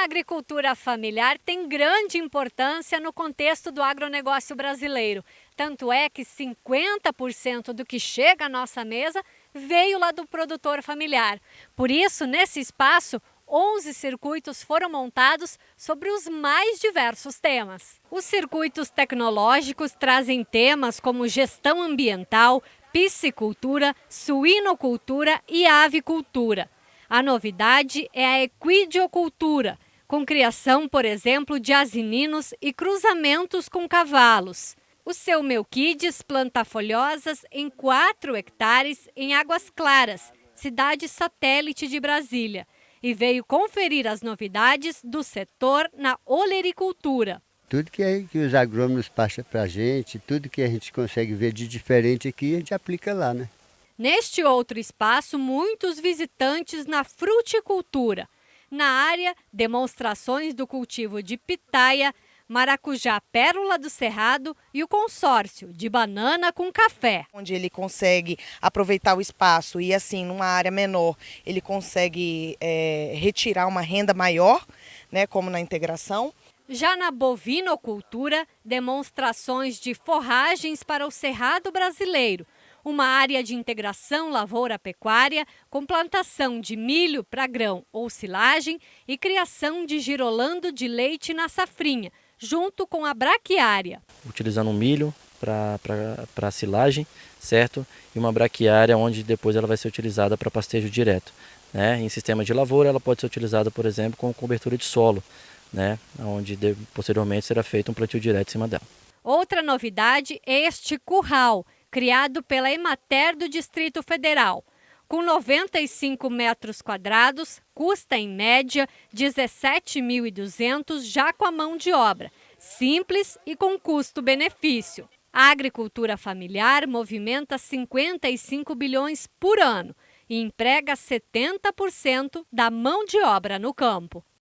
A agricultura familiar tem grande importância no contexto do agronegócio brasileiro. Tanto é que 50% do que chega à nossa mesa veio lá do produtor familiar. Por isso, nesse espaço, 11 circuitos foram montados sobre os mais diversos temas. Os circuitos tecnológicos trazem temas como gestão ambiental, piscicultura, suinocultura e avicultura. A novidade é a equidiocultura, com criação, por exemplo, de asininos e cruzamentos com cavalos. O seu Melquides planta folhosas em 4 hectares em Águas Claras, cidade satélite de Brasília, e veio conferir as novidades do setor na olericultura. Tudo que, é, que os agrônomos passam para a gente, tudo que a gente consegue ver de diferente aqui, a gente aplica lá, né? Neste outro espaço, muitos visitantes na fruticultura. Na área, demonstrações do cultivo de pitaia, maracujá pérola do cerrado e o consórcio de banana com café. Onde ele consegue aproveitar o espaço e assim, numa área menor, ele consegue é, retirar uma renda maior, né, como na integração. Já na bovinocultura, demonstrações de forragens para o cerrado brasileiro, uma área de integração lavoura-pecuária com plantação de milho para grão ou silagem e criação de girolando de leite na safrinha, junto com a braquiária. Utilizando o milho para silagem, certo? E uma braquiária onde depois ela vai ser utilizada para pastejo direto. Né? Em sistema de lavoura ela pode ser utilizada, por exemplo, com cobertura de solo, né? onde posteriormente será feito um plantio direto em cima dela. Outra novidade é este curral, criado pela Emater do Distrito Federal. Com 95 metros quadrados, custa em média 17.200 já com a mão de obra, simples e com custo-benefício. A agricultura familiar movimenta 55 bilhões por ano e emprega 70% da mão de obra no campo.